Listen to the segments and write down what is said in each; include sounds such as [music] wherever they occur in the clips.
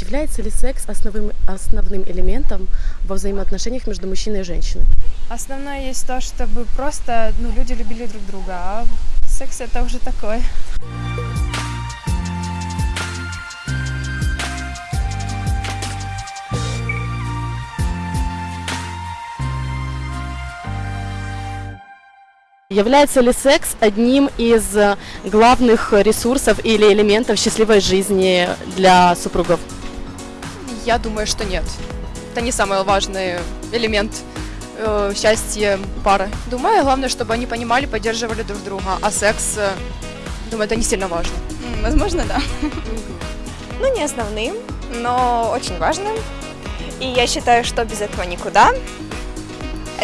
Является ли секс основным, основным элементом во взаимоотношениях между мужчиной и женщиной? Основное есть то, чтобы просто ну, люди любили друг друга, а секс это уже такое. Является ли секс одним из э, главных ресурсов или элементов счастливой жизни для супругов? Я думаю, что нет. Это не самый важный элемент э, счастья пары. Думаю, главное, чтобы они понимали, поддерживали друг друга. А секс, э, думаю, это не сильно важно. Возможно, да. Ну, не основным, но очень важным. И я считаю, что без этого никуда.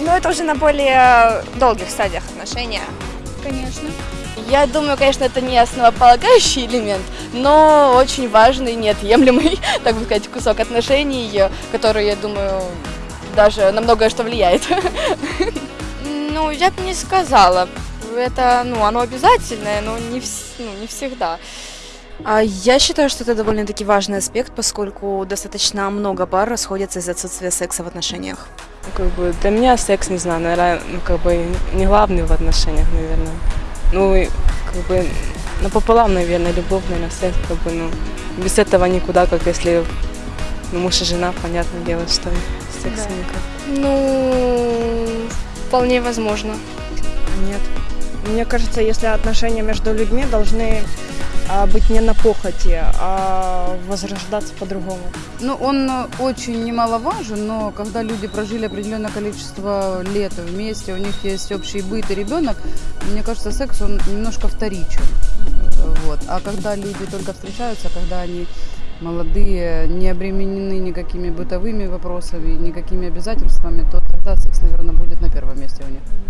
Но это уже на более долгих стадиях отношения. Конечно. Я думаю, конечно, это не основополагающий элемент, но очень важный, неотъемлемый, [laughs] так бы сказать, кусок отношений, который, я думаю, даже на многое что влияет. [laughs] Ну, я бы не сказала. Это, ну, оно обязательное, но не, вс- ну, не всегда. А Я считаю, что это довольно-таки важный аспект, поскольку достаточно много пар расходятся из-за отсутствия секса в отношениях. Ну, Как бы для меня секс, не знаю, наверное, ну, как бы не главный в отношениях, наверное. Ну, как бы напополам, наверное, любовь, наверное, секс, как бы, ну, без этого никуда, как если ну, муж и жена, понятное дело, что секса Да. никак. Ну, вполне возможно. Нет. Мне кажется, если отношения между людьми должны быть не на похоти, а возрождаться по-другому. Ну, он очень немаловажен, но когда люди прожили определенное количество лет вместе, у них есть общий быт и ребенок, мне кажется, секс, он немножко вторичен. Вот. А когда люди только встречаются, когда они молодые, не обременены никакими бытовыми вопросами, никакими обязательствами, то тогда